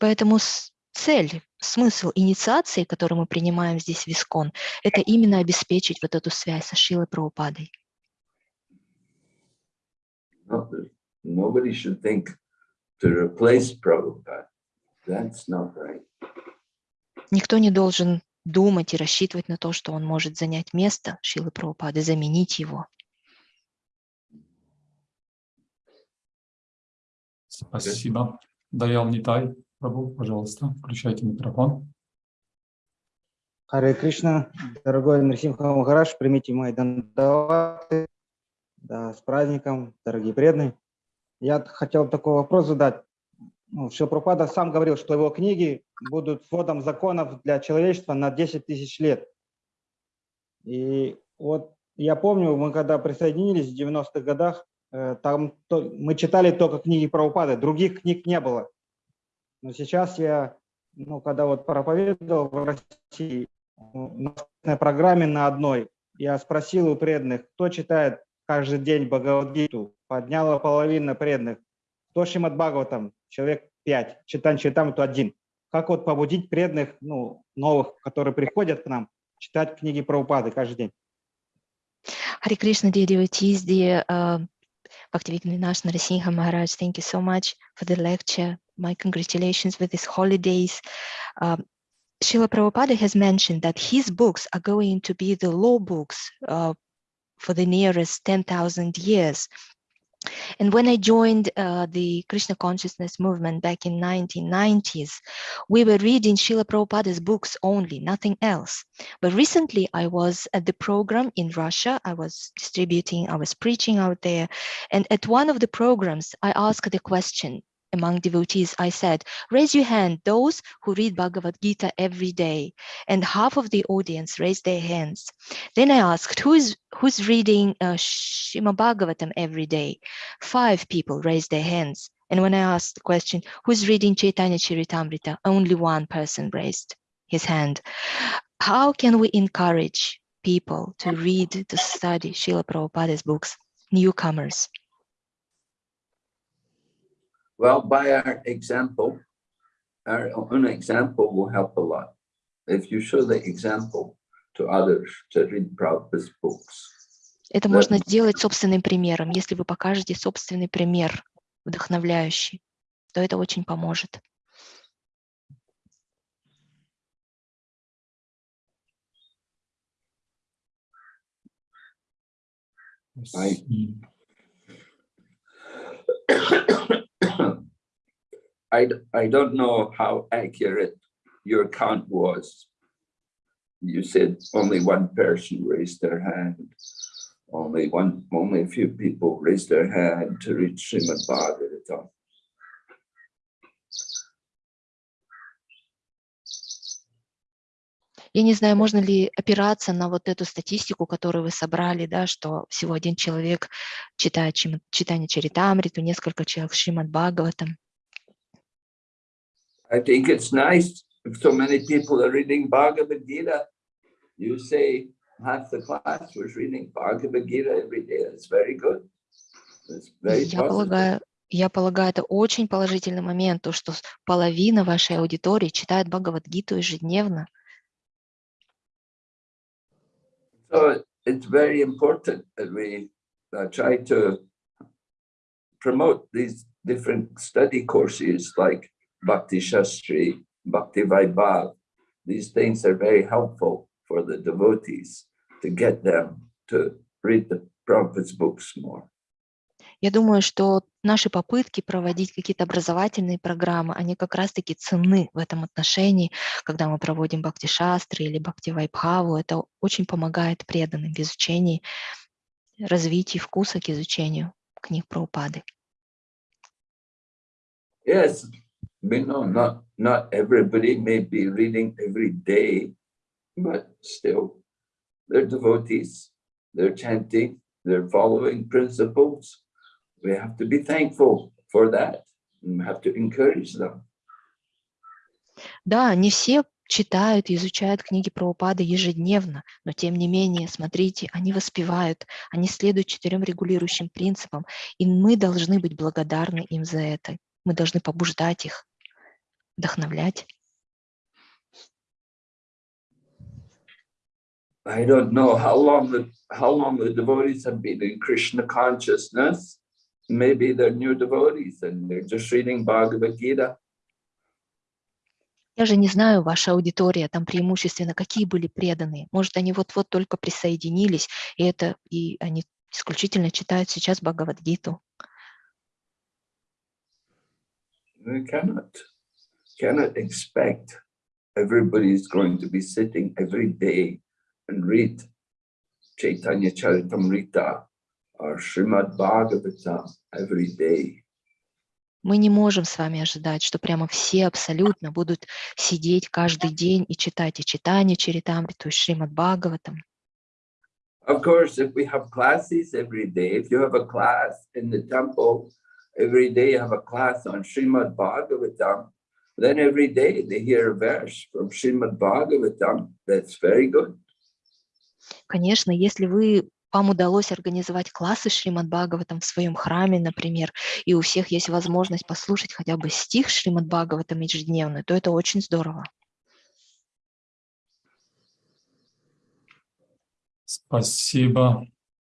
Поэтому с- цель, смысл инициации, которую мы принимаем здесь в Искон, это именно обеспечить вот эту связь со Шилой Прабхупадой. No- Nobody should think to replace Prabhupada. That's not right. Никто не должен думать и рассчитывать на то, что он может занять место Шилы Прабхупады, заменить его. Спасибо. Даял Нитай, Прабу, пожалуйста, включайте микрофон. Харе Кришна, дорогой Нарсимха Махараш, примите мои дандаваты. Да, с праздником, дорогие преданные. Я хотел такой вопрос задать. Ну, Шилпрапада сам говорил, что его книги будут сводом законов для человечества на 10 тысяч лет. И вот я помню, мы когда присоединились в 90-х годах, э, там то- мы читали только книги Прабхупады, других книг не было. Но сейчас я, ну, когда вот проповедовал в России, на собственной программе на одной, я спросил у преданных, кто читает каждый день Бхагавадгиту. Подняла половина преданных. Кто Шимат Бхагаватам? Человек пять. Читан Читам, то один. Как вот побудить преданных, ну, новых, которые приходят к нам, читать книги про упады каждый день? Hare Krishna, dear devotees, dear uh, Bhaktivedanta Narasingha Maharaj, thank you so much for the lecture. My congratulations with these holidays. Um, Srila Prabhupada has mentioned that his books are going to be the law books uh, for the nearest 10,000 years. And when I joined uh, the Krishna consciousness movement back in 1990s, we were reading Srila Prabhupada's books only, nothing else. But recently I was at the program in Russia. I was distributing, I was preaching out there. And at one of the programs, I asked the question among devotees. I said, raise your hand, those who read Bhagavad Gita every day. And half of the audience raised their hands. Then I asked, who is, who's reading uh, Shima Bhagavatam every day? Five people raised their hands. And when I asked the question, who's reading Chaitanya Charitamrita? Only one person raised his hand. How can we encourage people to read, to study Srila Prabhupada's books, newcomers? Well, by our example, our own example will help a lot. If you show the example to others to read Prabhupada's books, Это можно сделать собственным примером. Если вы покажете собственный пример, вдохновляющий, то это очень поможет. Спасибо. I, d- I don't know how accurate your count was. You said only one person raised their hand. Only one, only a few people raised their hand to read Srimad Bhagavatam. Я не знаю, можно ли опираться на вот эту статистику, которую вы собрали, да, что всего один человек читает чим- читание Чаритамриту, несколько человек Шримад Бхагаватам. I think it's nice if so many people are reading Bhagavad Gita. You say half the class was reading Bhagavad Gita every day. It's very good. It's very Я positive. полагаю, я полагаю, это очень положительный момент, то, что с- половина вашей аудитории читает Бхагавадгиту ежедневно. So it's very important that we uh, try to promote these different study courses like Bhakti Shastri, Bhakti Vaibhav. These things are very helpful for the devotees to get them to read the Prabhupada's books more. Я думаю, что наши попытки проводить какие-то образовательные программы, они как раз-таки ценны в этом отношении, когда мы проводим бхакти-шастры или бхакти-вайбхаву. Это очень помогает преданным в изучении, развитии вкуса к изучению книг про упады. Yes, we know not, not everybody may be reading every day, but still, they're devotees, they're chanting, they're following principles. We have to be thankful for that and have to encourage them. Да, не все читают и изучают книги про упады ежедневно, но тем не менее, смотрите, они воспевают, они следуют четырем регулирующим принципам, и мы должны быть благодарны им за это. Мы должны побуждать их, вдохновлять. I don't know how long the how long the devotees have been in Krishna consciousness. Maybe they're new devotees and they're just reading Bhagavad Gita. Я же не знаю, ваша аудитория, там преимущественно какие были преданные. Может, они вот-вот только присоединились, и это и они исключительно читают сейчас Бхагавадгиту. We cannot cannot expect everybody is going to be sitting every day and read Chaitanya Charitamrita or Srimad Bhagavatam every day. Мы не можем с вами ожидать, что прямо все абсолютно будут сидеть каждый день и читать и читание Чаритамриту, и Шримад Бхагаватам. Of course, if we have classes every day, if you have a class in the temple, every day you have a class on Srimad Bhagavatam, then every day they hear a verse from Srimad Bhagavatam, that's very good. Конечно, если вы вам удалось организовать классы Шримад Бхагаватам в своем храме, например, и у всех есть возможность послушать хотя бы стих Шримад Бхагаватам ежедневно, то это очень здорово. Спасибо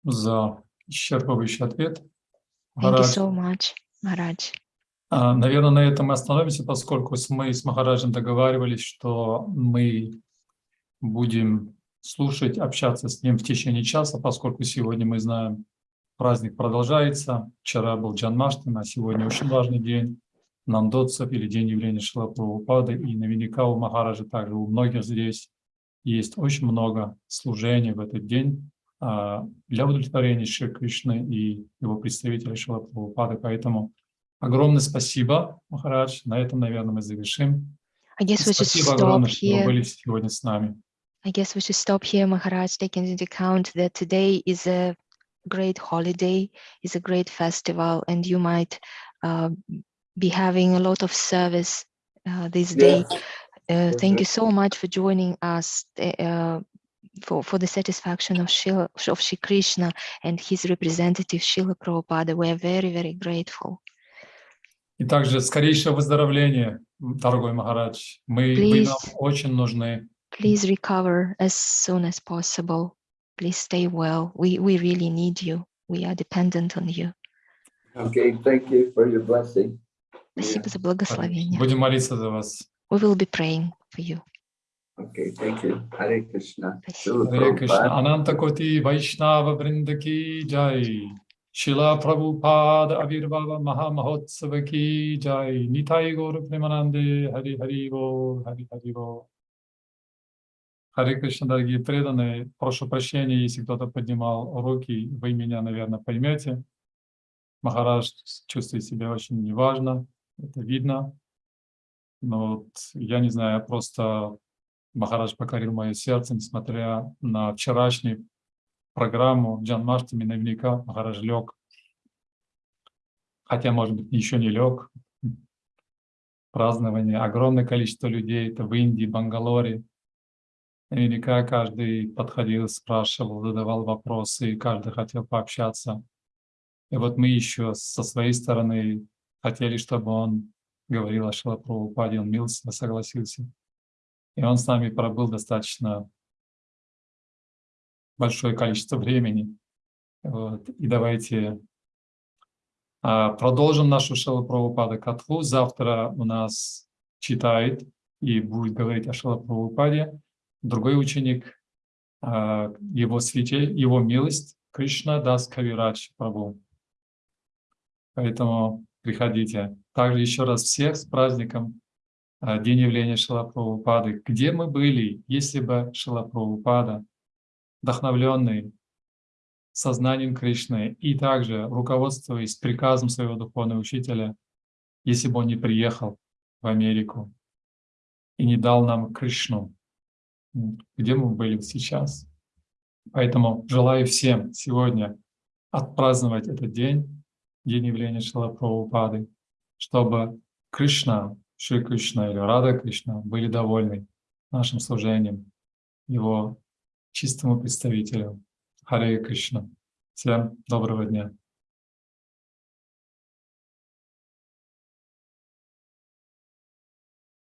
за исчерпывающий ответ. Thank you so much, Марадж. А, Наверное, на этом мы остановимся, поскольку мы с Махараджем договаривались, что мы будем слушать, общаться с ним в течение часа, поскольку сегодня мы знаем, праздник продолжается. Вчера был Джанмаштами, а сегодня очень важный день Нандотсов или день явления Шила Прабхупады. И наверняка у Махараджа также у многих здесь есть очень много служений в этот день для удовлетворения Шри Кришны и его представителей Шила Прабхупады. Поэтому огромное спасибо, Махарадж. На этом, наверное, мы завершим. Спасибо огромное, что вы были сегодня с нами. I guess we should stop here, Maharaj, taking into account that today is a great holiday, is a great festival, and you might uh, be having a lot of service uh, this day. Uh, thank you so much for joining us uh, for, for the satisfaction of Shila, of Shri Krishna and his representative Shila Prabhupada. We are very, very grateful. И также скорейшее выздоровление, дорогой Махарадж. Мы, вы нам Please. очень нужны. Please recover as soon as possible. Please stay well. We, we really need you. We are dependent on you. Okay, thank you for your blessing. Спасибо за благословение. Будем молиться за вас. We will be praying for you. Okay, thank you. Hare Krishna. Спасибо. Srila Харе Кришна. Prabhupada. Ананта Коти Вайшнава Вриндаки Джай. Шила Прабхупада Авирвава Маха Махотсава Ки Джай. Нитай Гору Примананде Хари Хари Бо Хари Хари Бо. Харе Кришна, дорогие преданные, прошу прощения, если кто-то поднимал руки, вы меня, наверное, поймете. Махарадж чувствует себя очень неважно, это видно. Но вот я не знаю, просто Махарадж покорил мое сердце, несмотря на вчерашнюю программу Джан Маштами, наверняка Махарадж лег. Хотя, может быть, еще не лег. Празднование, огромное количество людей, это в Индии, Бангалоре. Наверняка каждый подходил, спрашивал, задавал вопросы, и каждый хотел пообщаться. И вот мы еще со своей стороны хотели, чтобы он говорил о Шилапрабхупаде, он милостиво согласился. И он с нами пробыл достаточно большое количество времени. Вот. И давайте а, продолжим нашу Шилапрабхупада Катху. Завтра у нас читает и будет говорить о Шилапрабхупаде другой ученик, а, его святей, его милость Кришна Дас Кавирадж Прабhu. Поэтому приходите. Также еще раз всех с праздником День явления Шилапрабхупады. Где мы были, если бы Шилапрабхупада, вдохновленный сознанием Кришны и также руководствуясь приказом своего духовного учителя, если бы он не приехал в Америку и не дал нам Кришну, где мы были сейчас. Поэтому желаю всем сегодня отпраздновать этот день, день явления Шилапрабхупады, чтобы Кришна, Шри Кришна или Рада Кришна были довольны нашим служением, его чистому представителю. Харе Кришна. Всем доброго дня.